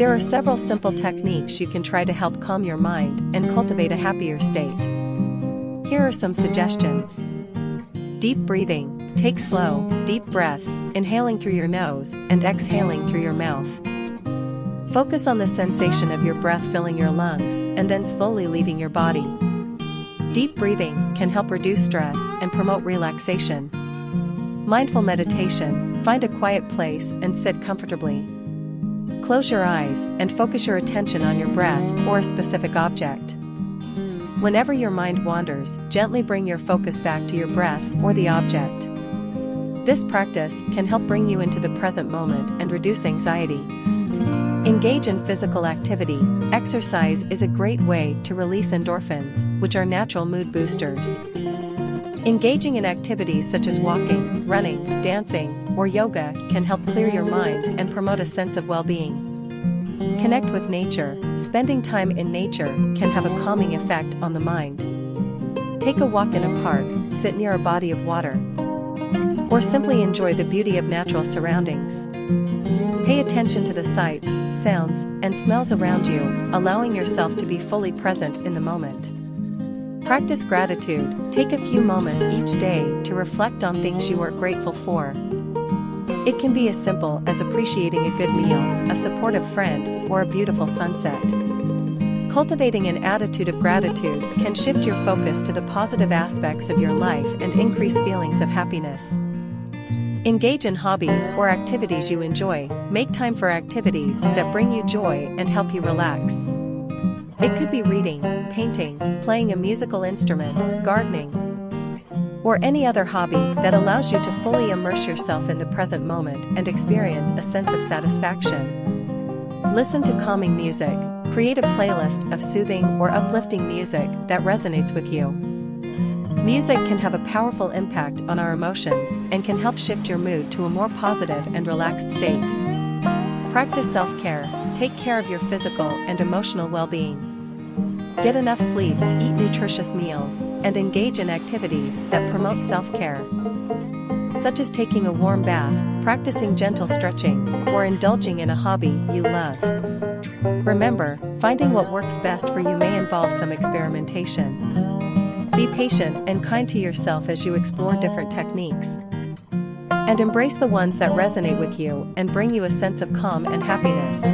There are several simple techniques you can try to help calm your mind and cultivate a happier state. Here are some suggestions. Deep breathing. Take slow, deep breaths, inhaling through your nose and exhaling through your mouth. Focus on the sensation of your breath filling your lungs and then slowly leaving your body. Deep breathing can help reduce stress and promote relaxation. Mindful meditation, find a quiet place and sit comfortably. Close your eyes and focus your attention on your breath or a specific object. Whenever your mind wanders, gently bring your focus back to your breath or the object. This practice can help bring you into the present moment and reduce anxiety. Engage in physical activity. Exercise is a great way to release endorphins, which are natural mood boosters. Engaging in activities such as walking, running, dancing, or yoga can help clear your mind and promote a sense of well-being. Connect with nature. Spending time in nature can have a calming effect on the mind. Take a walk in a park, sit near a body of water, or simply enjoy the beauty of natural surroundings. Pay attention to the sights, sounds, and smells around you, allowing yourself to be fully present in the moment. Practice gratitude, take a few moments each day to reflect on things you are grateful for. It can be as simple as appreciating a good meal, a supportive friend, or a beautiful sunset. Cultivating an attitude of gratitude can shift your focus to the positive aspects of your life and increase feelings of happiness. Engage in hobbies or activities you enjoy, make time for activities that bring you joy and help you relax. It could be reading, painting, playing a musical instrument, gardening, or any other hobby that allows you to fully immerse yourself in the present moment and experience a sense of satisfaction. Listen to calming music, create a playlist of soothing or uplifting music that resonates with you. Music can have a powerful impact on our emotions and can help shift your mood to a more positive and relaxed state. Practice self-care, take care of your physical and emotional well-being. Get enough sleep, eat nutritious meals, and engage in activities that promote self-care. Such as taking a warm bath, practicing gentle stretching, or indulging in a hobby you love. Remember, finding what works best for you may involve some experimentation. Be patient and kind to yourself as you explore different techniques. And embrace the ones that resonate with you and bring you a sense of calm and happiness.